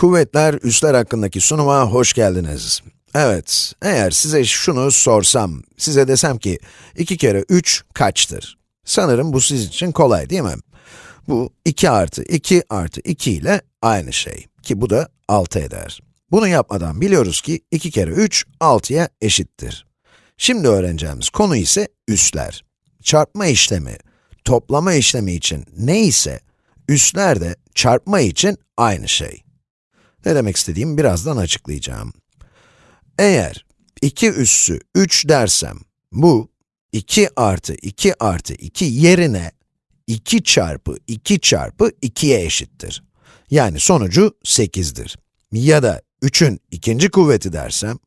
Kuvvetler, üsler hakkındaki sunuma hoş geldiniz. Evet, eğer size şunu sorsam, size desem ki 2 kere 3 kaçtır? Sanırım bu sizin için kolay değil mi? Bu 2 artı 2 artı 2 ile aynı şey. Ki bu da 6 eder. Bunu yapmadan biliyoruz ki 2 kere 3, 6'ya eşittir. Şimdi öğreneceğimiz konu ise üsler. Çarpma işlemi, toplama işlemi için ne ise, üsler de çarpma için aynı şey. Ne demek istediğimi birazdan açıklayacağım. Eğer 2 üssü 3 dersem, bu 2 artı 2 artı 2 yerine 2 çarpı 2 çarpı 2'ye eşittir. Yani sonucu 8'dir. Ya da 3'ün ikinci kuvveti dersem,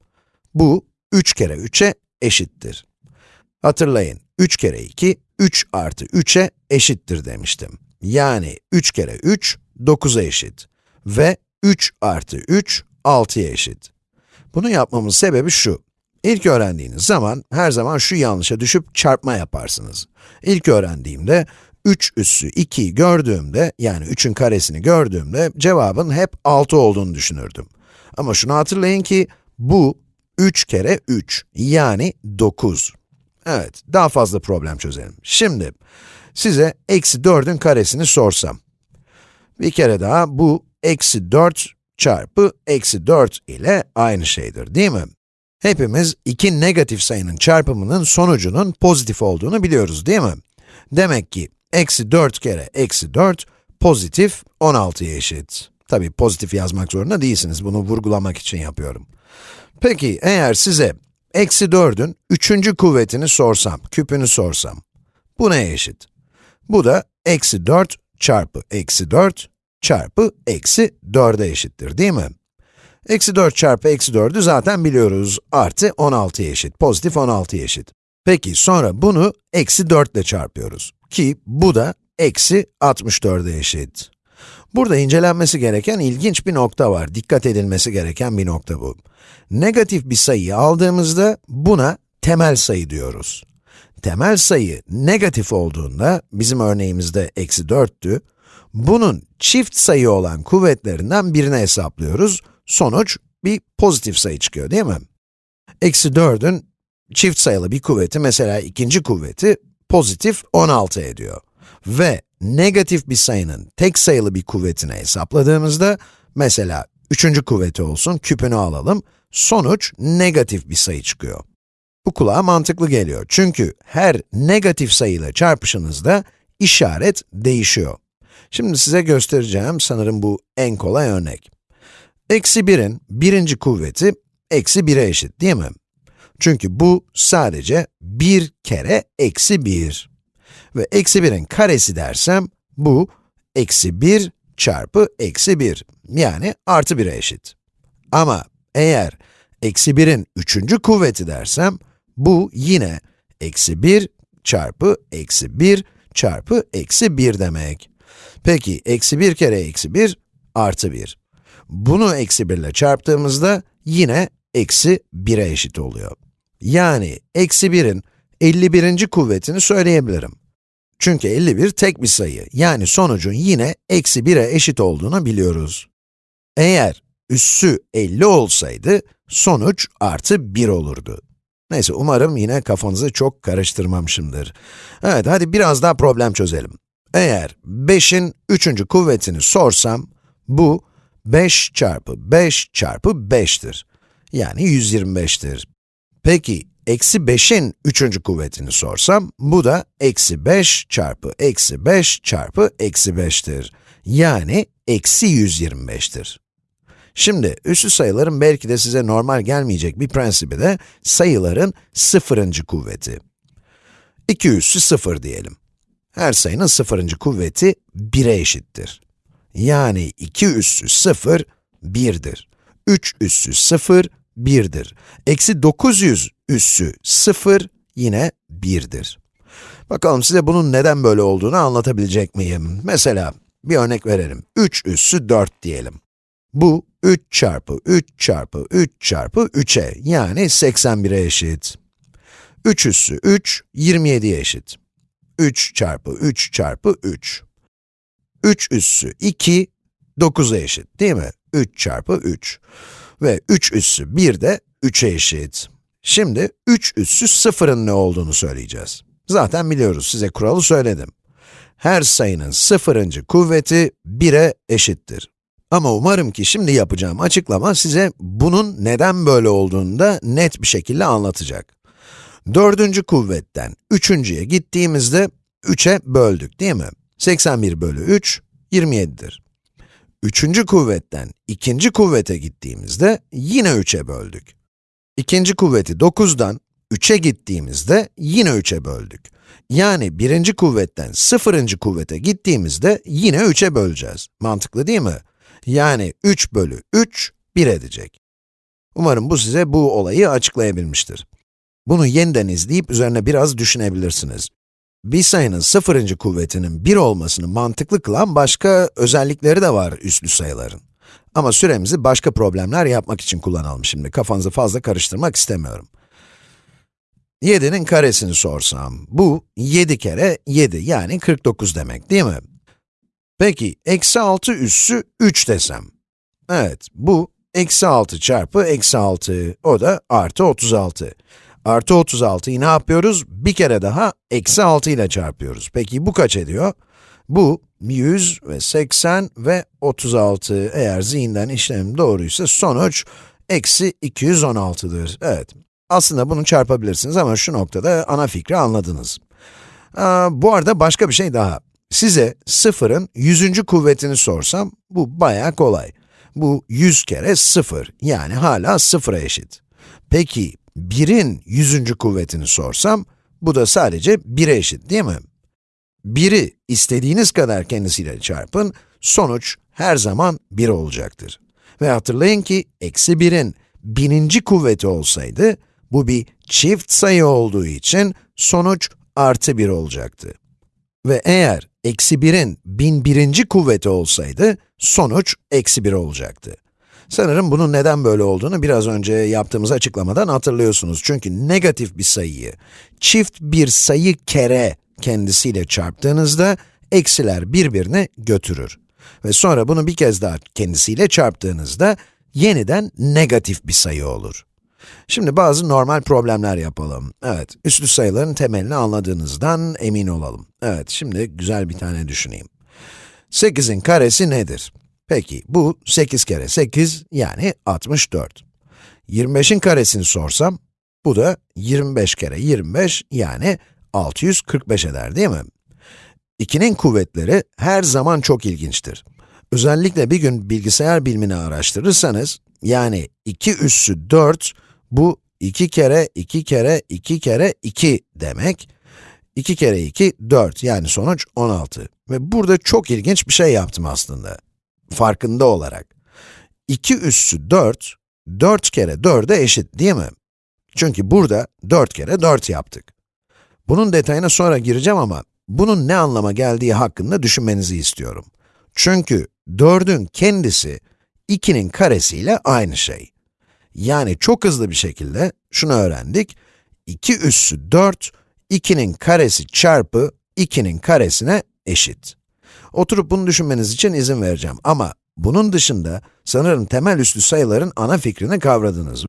bu 3 kere 3'e eşittir. Hatırlayın, 3 kere 2, 3 artı 3'e eşittir demiştim. Yani 3 kere 3, 9'a eşit. Ve 3 artı 3, 6'ya eşit. Bunu yapmamın sebebi şu. İlk öğrendiğiniz zaman, her zaman şu yanlışa düşüp çarpma yaparsınız. İlk öğrendiğimde, 3 üssü 2'yi gördüğümde, yani 3'ün karesini gördüğümde, cevabın hep 6 olduğunu düşünürdüm. Ama şunu hatırlayın ki, bu 3 kere 3, yani 9. Evet, daha fazla problem çözelim. Şimdi, size eksi 4'ün karesini sorsam. Bir kere daha, bu eksi 4 çarpı eksi 4 ile aynı şeydir, değil mi? Hepimiz iki negatif sayının çarpımının sonucunun pozitif olduğunu biliyoruz, değil mi? Demek ki, eksi 4 kere eksi 4, pozitif 16'ya eşit. Tabi pozitif yazmak zorunda değilsiniz, bunu vurgulamak için yapıyorum. Peki, eğer size eksi 4'ün üçüncü kuvvetini sorsam, küpünü sorsam, bu neye eşit? Bu da eksi 4 çarpı eksi 4 çarpı eksi 4'e eşittir, değil mi? Eksi 4 çarpı eksi 4'ü zaten biliyoruz, artı 16'ya eşit, pozitif 16'ya eşit. Peki, sonra bunu eksi 4 ile çarpıyoruz, ki bu da eksi 64'e eşit. Burada incelenmesi gereken ilginç bir nokta var, dikkat edilmesi gereken bir nokta bu. Negatif bir sayıyı aldığımızda buna temel sayı diyoruz. Temel sayı negatif olduğunda, bizim örneğimizde eksi 4'tü, bunun çift sayı olan kuvvetlerinden birini hesaplıyoruz. Sonuç bir pozitif sayı çıkıyor değil mi? Eksi 4'ün çift sayılı bir kuvveti, mesela ikinci kuvveti, pozitif 16 ediyor. Ve negatif bir sayının tek sayılı bir kuvvetini hesapladığımızda, mesela üçüncü kuvveti olsun, küpünü alalım, sonuç negatif bir sayı çıkıyor. Bu kulağa mantıklı geliyor. Çünkü her negatif sayıyla çarpışınızda işaret değişiyor. Şimdi size göstereceğim, sanırım bu en kolay örnek. Eksi 1'in birinci kuvveti, eksi 1'e eşit değil mi? Çünkü bu sadece 1 kere eksi 1. Ve eksi 1'in karesi dersem, bu eksi 1 çarpı eksi 1, yani artı 1'e eşit. Ama eğer eksi 1'in üçüncü kuvveti dersem, bu yine eksi 1 çarpı eksi 1 çarpı eksi 1 demek. Peki, eksi 1 kere eksi 1, artı 1. Bunu eksi 1 ile çarptığımızda yine eksi 1'e eşit oluyor. Yani eksi 1'in 51. kuvvetini söyleyebilirim. Çünkü 51 tek bir sayı, yani sonucun yine eksi 1'e eşit olduğunu biliyoruz. Eğer üssü 50 olsaydı, sonuç artı 1 olurdu. Neyse, umarım yine kafanızı çok karıştırmamışımdır. Evet, hadi biraz daha problem çözelim. Eğer 5'in 3. kuvvetini sorsam, bu 5 çarpı 5 çarpı 5'tir. Yani 125'tir. Peki, eksi 5'in 3. kuvvetini sorsam, bu da eksi 5 çarpı eksi 5 çarpı eksi 5'tir. Yani eksi 125'tir. Şimdi, üssü sayıların belki de size normal gelmeyecek bir prensibi de sayıların sıfırıncı kuvveti. 2 üssü 0 diyelim. Her sayının sıfırıncı kuvveti 1'e eşittir. Yani 2 üssü 0, 1'dir. 3 üssü 0, 1'dir. Eksi 900 üssü 0 yine 1'dir. Bakalım size bunun neden böyle olduğunu anlatabilecek miyim? Mesela, bir örnek verelim. 3 üssü 4 diyelim. Bu 3 çarpı 3 çarpı 3 çarpı 3'e yani 81'e eşit. 3 üssü 3, 27'ye eşit. 3 çarpı 3 çarpı 3. 3 üssü 2, 9'a eşit değil mi? 3 çarpı 3. Ve 3 üssü 1 de 3'e eşit. Şimdi 3 üssü 0'ın ne olduğunu söyleyeceğiz. Zaten biliyoruz, size kuralı söyledim. Her sayının sıfırıncı kuvveti 1'e eşittir. Ama umarım ki şimdi yapacağım açıklama size bunun neden böyle olduğunu da net bir şekilde anlatacak. Dördüncü kuvvetten üçüncüye gittiğimizde 3'e böldük değil mi? 81 bölü 3, 27'dir. Üçüncü kuvvetten ikinci kuvvete gittiğimizde yine 3'e böldük. İkinci kuvveti 9'dan 3'e gittiğimizde yine 3'e böldük. Yani birinci kuvvetten sıfırıncı kuvvete gittiğimizde yine 3'e böleceğiz. Mantıklı değil mi? Yani 3 bölü 3, 1 edecek. Umarım bu size bu olayı açıklayabilmiştir. Bunu yeniden izleyip üzerine biraz düşünebilirsiniz. Bir sayının sıfırıncı kuvvetinin 1 olmasını mantıklı kılan başka özellikleri de var üslü sayıların. Ama süremizi başka problemler yapmak için kullanalım şimdi. Kafanızı fazla karıştırmak istemiyorum. 7'nin karesini sorsam, bu 7 kere 7, yani 49 demek değil mi? Peki, eksi 6 üssü 3 desem. Evet, bu eksi 6 çarpı eksi 6, o da artı 36. Artı 36'yı ne yapıyoruz? Bir kere daha eksi 6 ile çarpıyoruz. Peki bu kaç ediyor? Bu 100 ve 80 ve 36. Eğer zihinden işlemim doğruysa sonuç eksi 216'dır. Evet, aslında bunu çarpabilirsiniz ama şu noktada ana fikri anladınız. Aa, bu arada başka bir şey daha. Size sıfırın yüzüncü kuvvetini sorsam, bu bayağı kolay. Bu 100 kere 0, yani hala sıfıra eşit. Peki, 1'in yüzüncü kuvvetini sorsam, bu da sadece 1'e eşit değil mi? 1'i istediğiniz kadar kendisiyle çarpın, sonuç her zaman 1 olacaktır. Ve hatırlayın ki, eksi 1'in bininci kuvveti olsaydı, bu bir çift sayı olduğu için sonuç artı 1 olacaktı. Ve eğer eksi 1'in bin birinci kuvveti olsaydı, sonuç eksi 1 olacaktı. Sanırım bunun neden böyle olduğunu biraz önce yaptığımız açıklamadan hatırlıyorsunuz. Çünkü negatif bir sayıyı çift bir sayı kere kendisiyle çarptığınızda, eksiler birbirini götürür. Ve sonra bunu bir kez daha kendisiyle çarptığınızda, yeniden negatif bir sayı olur. Şimdi bazı normal problemler yapalım. Evet, üslü sayıların temelini anladığınızdan emin olalım. Evet, şimdi güzel bir tane düşüneyim. 8'in karesi nedir? Peki, bu 8 kere 8, yani 64. 25'in karesini sorsam, bu da 25 kere 25, yani 645 eder değil mi? 2'nin kuvvetleri her zaman çok ilginçtir. Özellikle bir gün bilgisayar bilimini araştırırsanız, yani 2 üssü 4, bu 2 kere 2 kere 2 kere 2 demek. 2 kere 2, 4 yani sonuç 16. Ve burada çok ilginç bir şey yaptım aslında. Farkında olarak. 2 üssü 4, 4 kere 4'e eşit değil mi? Çünkü burada 4 kere 4 yaptık. Bunun detayına sonra gireceğim ama bunun ne anlama geldiği hakkında düşünmenizi istiyorum. Çünkü 4'ün kendisi 2'nin karesiyle aynı şey. Yani çok hızlı bir şekilde şunu öğrendik. 2 üssü 4, 2'nin karesi çarpı 2'nin karesine eşit. Oturup bunu düşünmeniz için izin vereceğim ama bunun dışında sanırım temel üslü sayıların ana fikrini kavradınız.